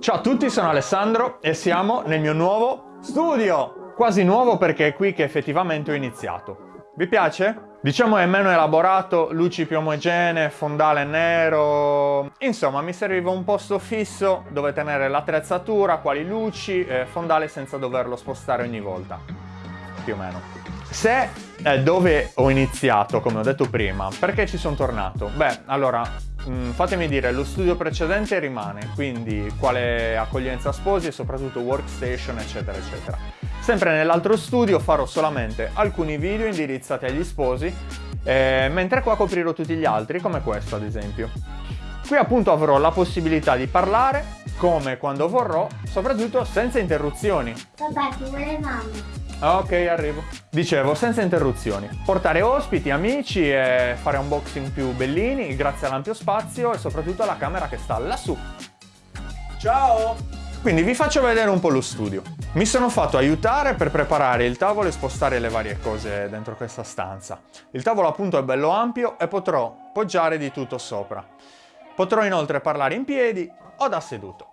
Ciao a tutti, sono Alessandro e siamo nel mio nuovo studio! Quasi nuovo perché è qui che effettivamente ho iniziato. Vi piace? Diciamo è meno elaborato, luci più omogenee, fondale nero... Insomma, mi serviva un posto fisso dove tenere l'attrezzatura, quali luci, eh, fondale senza doverlo spostare ogni volta. Più o meno. Se è dove ho iniziato, come ho detto prima, perché ci sono tornato? Beh, allora, mm, fatemi dire, lo studio precedente rimane, quindi quale accoglienza sposi e soprattutto workstation, eccetera, eccetera. Sempre nell'altro studio farò solamente alcuni video indirizzati agli sposi, eh, mentre qua coprirò tutti gli altri, come questo ad esempio. Qui appunto avrò la possibilità di parlare, come quando vorrò, soprattutto senza interruzioni. Papà, ti. Ah, ok, arrivo. Dicevo, senza interruzioni. Portare ospiti, amici e fare unboxing più bellini grazie all'ampio spazio e soprattutto alla camera che sta lassù. Ciao! Quindi vi faccio vedere un po' lo studio. Mi sono fatto aiutare per preparare il tavolo e spostare le varie cose dentro questa stanza. Il tavolo appunto è bello ampio e potrò poggiare di tutto sopra. Potrò inoltre parlare in piedi o da seduto.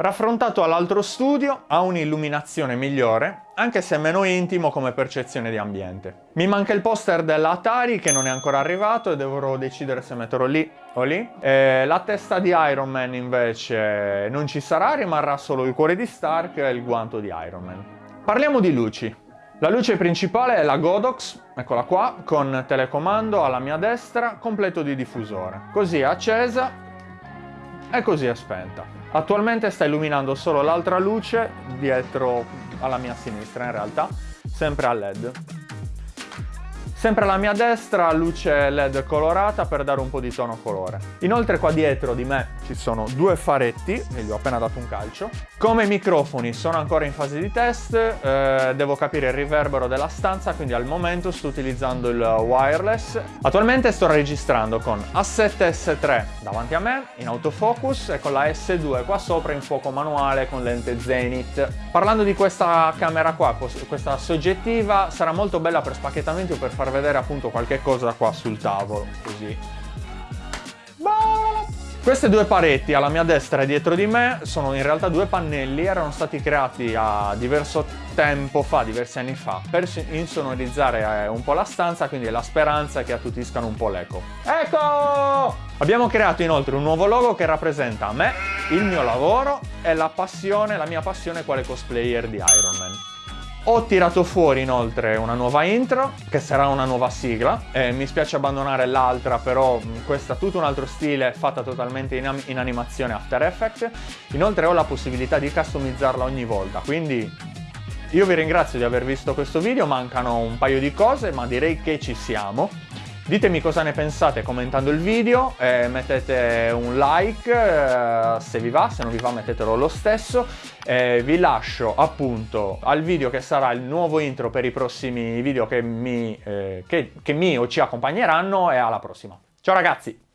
Raffrontato all'altro studio ha un'illuminazione migliore, anche se meno intimo come percezione di ambiente. Mi manca il poster dell'Atari che non è ancora arrivato e dovrò decidere se metterlo lì o lì. E la testa di Iron Man invece non ci sarà, rimarrà solo il cuore di Stark e il guanto di Iron Man. Parliamo di luci. La luce principale è la Godox, eccola qua, con telecomando alla mia destra, completo di diffusore. Così è accesa e così è spenta. Attualmente sta illuminando solo l'altra luce dietro alla mia sinistra in realtà, sempre a led. Sempre alla mia destra luce led colorata per dare un po' di tono colore. Inoltre qua dietro di me ci sono due faretti, e gli ho appena dato un calcio. Come microfoni sono ancora in fase di test, eh, devo capire il riverbero della stanza, quindi al momento sto utilizzando il wireless. Attualmente sto registrando con A7 S3 davanti a me, in autofocus, e con la S2 qua sopra in fuoco manuale con lente Zenith. Parlando di questa camera qua, questa soggettiva, sarà molto bella per spacchettamenti o per far vedere appunto qualche cosa qua sul tavolo, così. Queste due pareti alla mia destra e dietro di me sono in realtà due pannelli, erano stati creati a diverso tempo fa, diversi anni fa, per insonorizzare eh, un po' la stanza, quindi la speranza che attutiscano un po' l'eco. Ecco! Abbiamo creato inoltre un nuovo logo che rappresenta me, il mio lavoro e la passione, la mia passione quale cosplayer di Iron Man. Ho tirato fuori inoltre una nuova intro, che sarà una nuova sigla. Eh, mi spiace abbandonare l'altra, però questa ha tutto un altro stile, fatta totalmente in, in animazione After Effects. Inoltre ho la possibilità di customizzarla ogni volta, quindi io vi ringrazio di aver visto questo video, mancano un paio di cose, ma direi che ci siamo. Ditemi cosa ne pensate commentando il video, eh, mettete un like eh, se vi va, se non vi va mettetelo lo stesso. Eh, vi lascio appunto al video che sarà il nuovo intro per i prossimi video che mi, eh, che, che mi o ci accompagneranno e alla prossima. Ciao ragazzi!